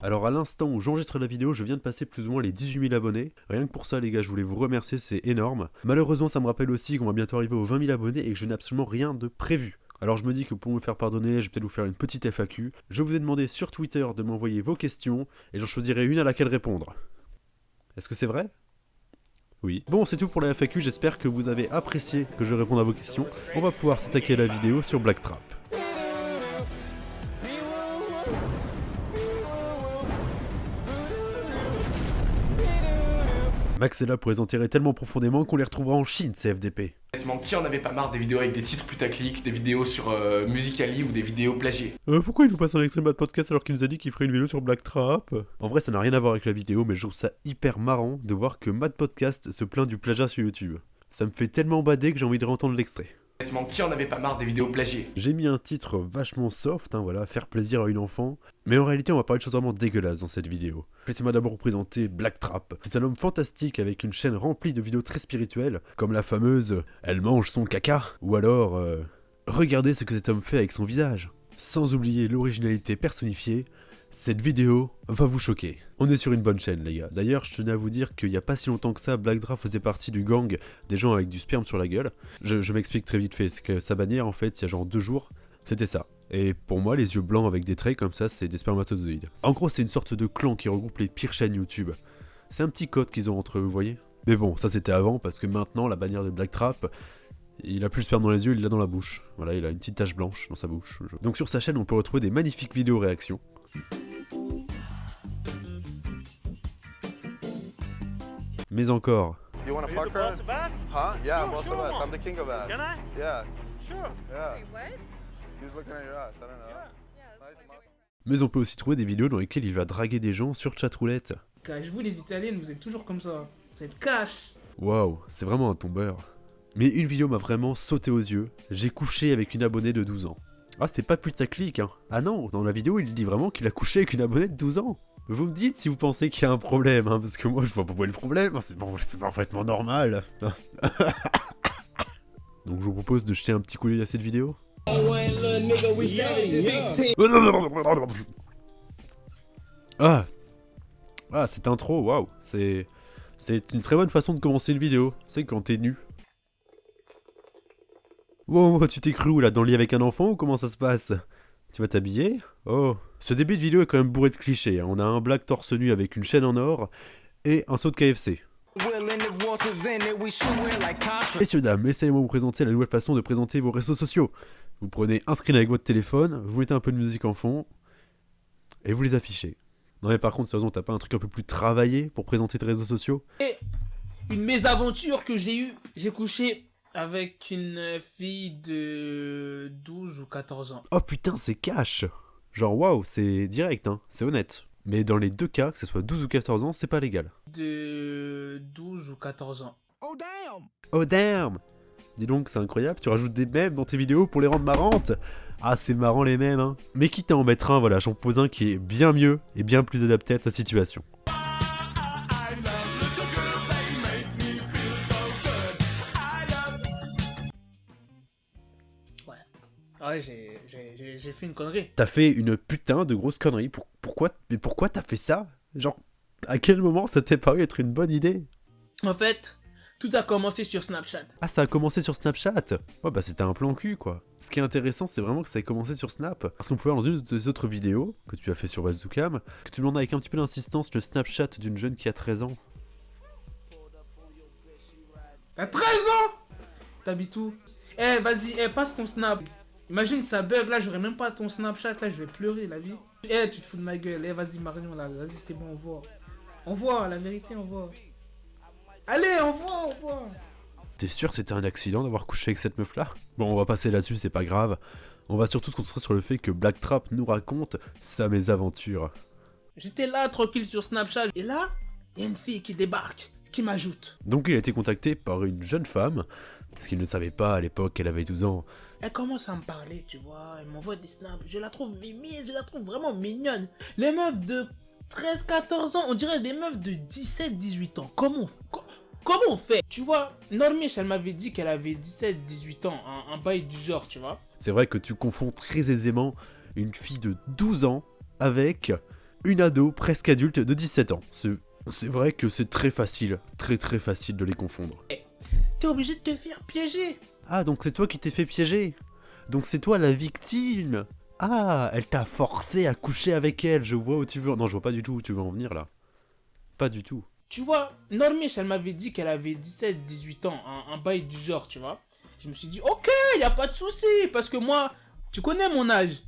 Alors à l'instant où j'enregistre la vidéo, je viens de passer plus ou moins les 18 000 abonnés. Rien que pour ça les gars, je voulais vous remercier, c'est énorme. Malheureusement ça me rappelle aussi qu'on va bientôt arriver aux 20 000 abonnés et que je n'ai absolument rien de prévu. Alors je me dis que pour me faire pardonner, je vais peut-être vous faire une petite FAQ. Je vous ai demandé sur Twitter de m'envoyer vos questions et j'en choisirai une à laquelle répondre. Est-ce que c'est vrai? Oui. Bon, c'est tout pour la FAQ, j'espère que vous avez apprécié que je réponde à vos questions. On va pouvoir s'attaquer à la vidéo sur Blacktrap. Max est là pour les enterrer tellement profondément qu'on les retrouvera en Chine, ces FDP. Honnêtement, qui en avait pas marre des vidéos avec des titres putaclic, des vidéos sur euh, Musicali ou des vidéos plagiées? Euh, pourquoi il nous passe un extrême bad podcast alors qu'il nous a dit qu'il ferait une vidéo sur Blacktrap En vrai, ça n'a rien à voir avec la vidéo, mais je trouve ça hyper marrant de voir que Mad Podcast se plaint du plagiat sur YouTube. Ça me fait tellement bader que j'ai envie de réentendre l'extrait. Qui avait pas marre des vidéos plagiées J'ai mis un titre vachement soft, hein, voilà, faire plaisir à une enfant. Mais en réalité, on va parler de choses vraiment dégueulasses dans cette vidéo. Laissez-moi d'abord vous présenter Blacktrap. C'est un homme fantastique avec une chaîne remplie de vidéos très spirituelles, comme la fameuse « Elle mange son caca » ou alors euh, Regardez ce que cet homme fait avec son visage ». Sans oublier l'originalité personnifiée, cette vidéo va vous choquer. On est sur une bonne chaîne les gars. D'ailleurs, je tenais à vous dire qu'il n'y a pas si longtemps que ça, Blackdraft faisait partie du gang des gens avec du sperme sur la gueule. Je, m'explique très vite fait, sa bannière en fait, il y a genre deux jours, c'était ça. Et pour moi, les yeux blancs avec des traits comme ça, c'est des spermatozoïdes. En gros, c'est une sorte de clan qui regroupe les pires chaînes YouTube. C'est un petit code qu'ils ont entre eux, vous voyez Mais bon, ça c'était avant, parce que maintenant, la bannière de Blacktrap, il a plus le sperme dans les yeux, il l'a dans la bouche. Voilà, il a une petite tache blanche dans sa bouche. Donc sur sa chaîne, on peut retrouver des magnifiques vidéos réactions. Mais encore. You wanna fuck her? Huh? Yeah, I'm boss of ass. I'm the king of ass. Can I? Yeah. Sure. Yeah. Wait, what? He's looking at your ass. I don't know. Yeah. Nice muscle. Mais on peut aussi trouver des vidéos dans lesquelles il va draguer des gens sur chatroulette. Cache vous les italiennes, vous êtes toujours comme ça. Vous êtes cash. Waouh, c'est vraiment un tombeur. Mais une vidéo m'a vraiment sauté aux yeux. J'ai couché avec une abonnée de 12 ans. Ah, c'est pas putaclic, hein. Ah non, dans la vidéo, il dit vraiment qu'il a couché avec une abonnée de 12 ans. Vous me dites si vous pensez qu'il y a un problème, hein, parce que moi, je vois pas où est le problème. Hein, c'est bon, parfaitement normal. Donc, je vous propose de jeter un petit coup d'œil à cette vidéo. Ah Ah, cette intro, waouh C'est... C'est une très bonne façon de commencer une vidéo. C'est quand t'es nu. Wow, tu t'es cru où là Dans le lit avec un enfant ou comment ça se passe? Tu vas t'habiller? Oh. Ce début de vidéo est quand même bourré de clichés. Hein. On a un black torse nu avec une chaîne en or et un saut de KFC. Messieurs, dames, laissez-moi vous présenter la nouvelle façon de présenter vos réseaux sociaux. Vous prenez un screen avec votre téléphone, vous mettez un peu de musique en fond, et vous les affichez. Non mais par contre, sérieusement, t'as pas un truc un peu plus travaillé pour présenter tes réseaux sociaux? Et une mésaventure que j'ai eue, j'ai couché avec une fille de 12 ou 14 ans. Oh putain, c'est cash Genre waouh, c'est direct, hein, c'est honnête. Mais dans les deux cas, que ce soit 12 ou 14 ans, c'est pas légal. De 12 ou 14 ans. Oh damn Oh damn Dis donc, c'est incroyable, tu rajoutes des mèmes dans tes vidéos pour les rendre marrantes Ah, c'est marrant les mèmes, hein. Mais quitte à en mettre un, voilà, j'en pose un qui est bien mieux et bien plus adapté à ta situation. Ouais, j'ai fait une connerie. T'as fait une putain de grosse connerie. pourquoi Mais pourquoi t'as fait ça? Genre, à quel moment ça t'est paru être une bonne idée? En fait, tout a commencé sur Snapchat. Ah, ça a commencé sur Snapchat? Ouais, bah c'était un plan cul, quoi. Ce qui est intéressant, c'est vraiment que ça a commencé sur Snap. Parce qu'on pouvait voir dans une des autres vidéos que tu as fait sur Bazookam, que tu demandes avec un petit peu d'insistance le Snapchat d'une jeune qui a 13 ans. T'as 13 ans? T'habites où? Eh, vas-y, eh, passe ton Snap. Imagine ça bug là, j'aurais même pas ton Snapchat là, je vais pleurer la vie. Eh, tu te fous de ma gueule. Eh, vas-y Marion là, vas-y, c'est bon, on voit. On voit, la vérité, on voit. Allez, on voit, on voit. T'es sûr que c'était un accident d'avoir couché avec cette meuf là Bon, on va passer là-dessus, c'est pas grave. On va surtout se concentrer sur le fait que Blacktrap nous raconte sa mésaventure. J'étais là tranquille sur Snapchat et là, il y a une fille qui débarque, qui m'ajoute. Donc il a été contacté par une jeune femme, parce qu'il ne savait pas à l'époque qu'elle avait 12 ans. Elle commence à me parler, tu vois, elle m'envoie des snaps, je la trouve mimi, je la trouve vraiment mignonne. Les meufs de 13, 14 ans, on dirait des meufs de 17, 18 ans. Comment, comment on fait? Tu vois, Normiche, elle m'avait dit qu'elle avait 17, 18 ans, un, un bail du genre, tu vois. C'est vrai que tu confonds très aisément une fille de 12 ans avec une ado presque adulte de 17 ans. C'est vrai que c'est très facile, très très facile de les confondre. Eh, t'es obligé de te faire piéger Ah, donc c'est toi qui t'es fait piéger Donc c'est toi la victime Ah, elle t'a forcé à coucher avec elle, je vois où tu veux... Non, je vois pas du tout où tu veux en venir là. Pas du tout. Tu vois, Normish, elle m'avait dit qu'elle avait 17, 18 ans, un, bail du genre, tu vois. Je me suis dit, ok, y a pas de souci, parce que moi, tu connais mon âge.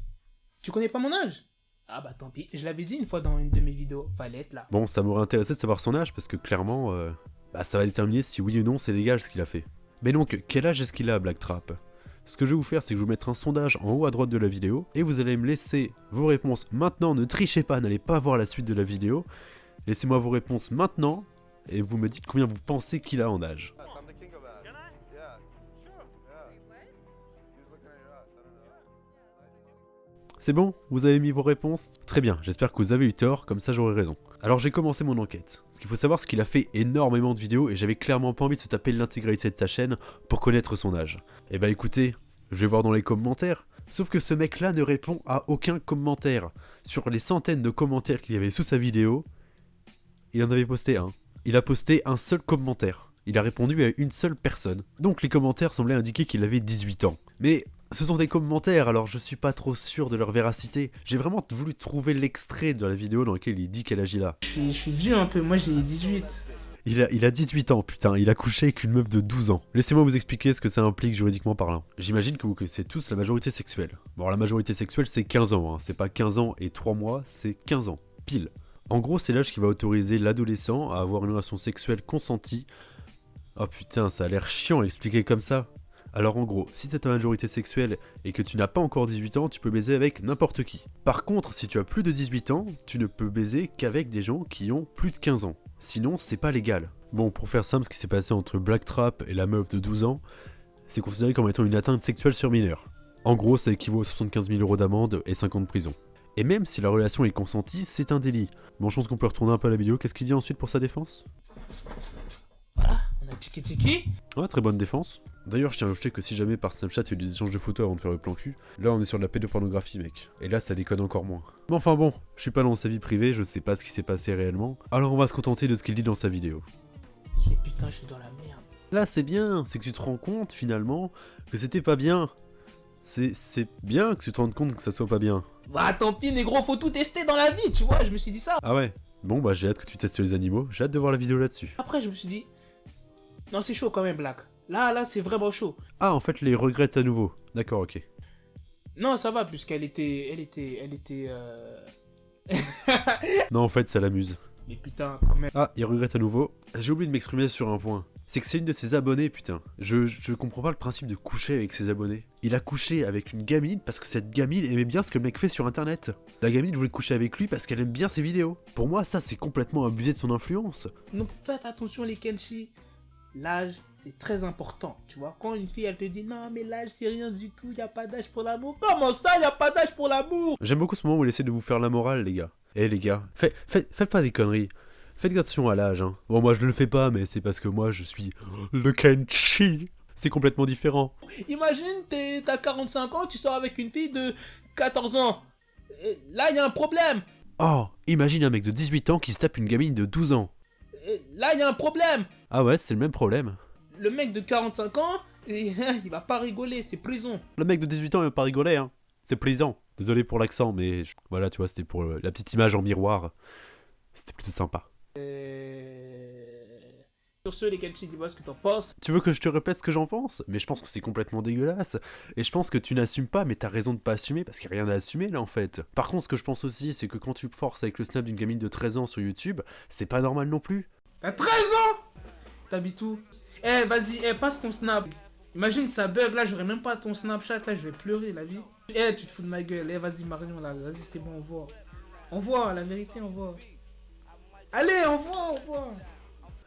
Tu connais pas mon âge? Ah bah tant pis, je l'avais dit une fois dans une de mes vidéos, fallait être là. Bon, ça m'aurait intéressé de savoir son âge, parce que clairement, euh, bah, ça va déterminer si oui ou non c'est légal ce qu'il a fait. Mais donc, quel âge est-ce qu'il a, Black Trap? Ce que je vais vous faire, c'est que je vais vous mettre un sondage en haut à droite de la vidéo, et vous allez me laisser vos réponses maintenant, ne trichez pas, n'allez pas voir la suite de la vidéo, Laissez-moi vos réponses maintenant et vous me dites combien vous pensez qu'il a en âge. C'est bon Vous avez mis vos réponses Très bien, j'espère que vous avez eu tort, comme ça j'aurai raison. Alors j'ai commencé mon enquête. Ce qu'il faut savoir, c'est qu'il a fait énormément de vidéos et j'avais clairement pas envie de se taper l'intégralité de sa chaîne pour connaître son âge. Eh bah écoutez, je vais voir dans les commentaires. Sauf que ce mec là ne répond à aucun commentaire. Sur les centaines de commentaires qu'il y avait sous sa vidéo, il en avait posté un. Il a posté un seul commentaire. Il a répondu à une seule personne. Donc les commentaires semblaient indiquer qu'il avait 18 ans. Mais ce sont des commentaires, alors je suis pas trop sûr de leur véracité. J'ai vraiment voulu trouver l'extrait de la vidéo dans lequel il dit qu'elle agit là. Je suis, vieux un peu, moi j'ai 18. Il a, il a 18 ans, putain, il a couché avec une meuf de 12 ans. Laissez-moi vous expliquer ce que ça implique juridiquement parlant. J'imagine que vous connaissez tous la majorité sexuelle. Bon, la majorité sexuelle c'est 15 ans, hein. c'est pas 15 ans et 3 mois, c'est 15 ans, pile. En gros, c'est l'âge qui va autoriser l'adolescent à avoir une relation sexuelle consentie. Oh putain, ça a l'air chiant à expliquer comme ça. Alors en gros, si t'as ta majorité sexuelle et que tu n'as pas encore 18 ans, tu peux baiser avec n'importe qui. Par contre, si tu as plus de 18 ans, tu ne peux baiser qu'avec des gens qui ont plus de 15 ans. Sinon, c'est pas légal. Bon, pour faire simple, ce qui s'est passé entre Blacktrap et la meuf de 12 ans, c'est considéré comme étant une atteinte sexuelle sur mineur. En gros, ça équivaut à 75 000 euros d'amende et 5 ans de prison. Et même si la relation est consentie, c'est un délit. Bon, je pense qu'on peut retourner un peu à la vidéo. Qu'est-ce qu'il dit ensuite pour sa défense? Voilà, on a tiki tiki. Ouais, très bonne défense. D'ailleurs, je tiens à ajouter que si jamais par Snapchat il y a eu des échanges de photos avant de faire le plan cul, là on est sur de la pédopornographie, mec. Et là, ça déconne encore moins. Mais enfin bon, je suis pas dans sa vie privée, je sais pas ce qui s'est passé réellement. Alors on va se contenter de ce qu'il dit dans sa vidéo. putain, je suis dans la merde. Là, c'est bien, c'est que tu te rends compte finalement que c'était pas bien. C'est bien que tu te rendes compte que ça soit pas bien. Bah tant pis négro, faut tout tester dans la vie, tu vois, je me suis dit ça. Ah ouais Bon bah j'ai hâte que tu testes les animaux, j'ai hâte de voir la vidéo là-dessus. Après je me suis dit, non c'est chaud quand même Black. Là, là c'est vraiment chaud. Ah en fait les regrette à nouveau, d'accord ok. Non ça va puisqu'elle était, elle était, elle était... Euh... non en fait ça l'amuse. Mais putain quand même. Ah il regrette à nouveau, j'ai oublié de m'exprimer sur un point c'est que c'est une de ses abonnées, putain. Je, je comprends pas le principe de coucher avec ses abonnés. Il a couché avec une gamine parce que cette gamine aimait bien ce que le mec fait sur internet. La gamine voulait coucher avec lui parce qu'elle aime bien ses vidéos. Pour moi, ça c'est complètement abusé de son influence. Donc faites attention les Kenshi. L'âge, c'est très important, tu vois. Quand une fille, elle te dit non, mais l'âge, c'est rien du tout, y a pas d'âge pour l'amour. Comment ça, y a pas d'âge pour l'amour? J'aime beaucoup ce moment où il essaie de vous faire la morale, les gars. Eh, les gars, faites, faites pas des conneries. Faites attention à l'âge. Hein. Bon, moi je ne le fais pas, mais c'est parce que moi je suis le Kenchi. C'est complètement différent. Imagine, t'as 45 ans, tu sors avec une fille de 14 ans. là, il y a un problème. Oh, imagine un mec de 18 ans qui se tape une gamine de 12 ans. là, il y a un problème. Ah ouais, c'est le même problème. Le mec de 45 ans, il va pas rigoler, c'est prison. Le mec de 18 ans, il va pas rigoler, hein. C'est plaisant. Désolé pour l'accent, mais voilà, tu vois, c'était pour la petite image en miroir. C'était plutôt sympa. Euh, sur ce, les Kenshi, dis-moi ce que t'en penses? Tu veux que je te répète ce que j'en pense? Mais je pense que c'est complètement dégueulasse. Et je pense que tu n'assumes pas, mais t'as raison de pas assumer parce qu'il n'y a rien à assumer là en fait. Par contre, ce que je pense aussi, c'est que quand tu forces avec le snap d'une gamine de 13 ans sur YouTube, c'est pas normal non plus. T'as 13 ans? T'habites où? Eh, vas-y, eh, passe ton snap. Imagine ça bug là, j'aurais même pas ton Snapchat là, je vais pleurer la vie. Eh, tu te fous de ma gueule. Eh, vas-y, Marion là, vas-y, c'est bon, on voit. On voit, la vérité, on voit. Allez, on voit, on voit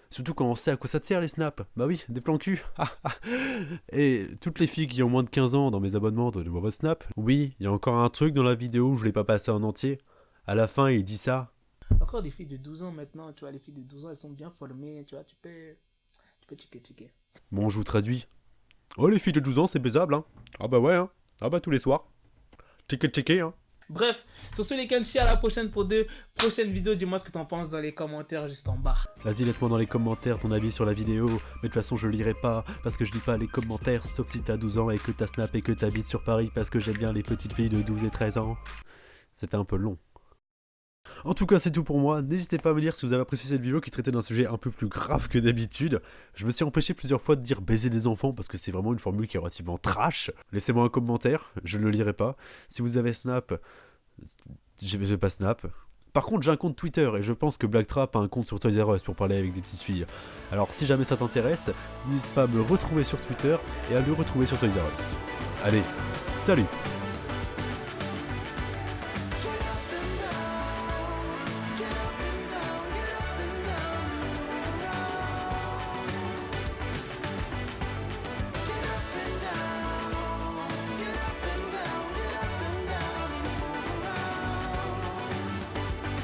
Surtout quand on sait à quoi ça te sert les snaps. Bah oui, des plans cul. Et toutes les filles qui ont moins de 15 ans dans mes abonnements de voir votre snap. Oui, il y a encore un truc dans la vidéo où je l'ai pas passé en entier. À la fin, il dit ça. Encore des filles de 12 ans maintenant, tu vois, les filles de 12 ans, elles sont bien formées, tu vois, tu peux... Tu peux. Bon, je vous traduis. Oh, les filles de 12 ans, c'est baisable, hein. Ah bah ouais, hein. Ah bah tous les soirs. Checker, checker, hein. Bref, sur ce les Kenshi, à la prochaine pour deux prochaines vidéos. Dis-moi ce que t'en penses dans les commentaires juste en bas. Vas-y, laisse-moi dans les commentaires ton avis sur la vidéo. Mais de toute façon, je lirai pas parce que je lis pas les commentaires, sauf si t'as 12 ans et que t'as Snap et que t'habites sur Paris parce que j'aime bien les petites filles de 12 et 13 ans. C'était un peu long. En tout cas, c'est tout pour moi. N'hésitez pas à me dire si vous avez apprécié cette vidéo qui traitait d'un sujet un peu plus grave que d'habitude. Je me suis empêché plusieurs fois de dire baiser des enfants parce que c'est vraiment une formule qui est relativement trash. Laissez-moi un commentaire, je ne le lirai pas. Si vous avez Snap, j'ai pas Snap. Par contre, j'ai un compte Twitter et je pense que Blacktrap a un compte sur Toys R Us pour parler avec des petites filles. Alors si jamais ça t'intéresse, n'hésite pas à me retrouver sur Twitter et à le retrouver sur Toys R Us. Allez, salut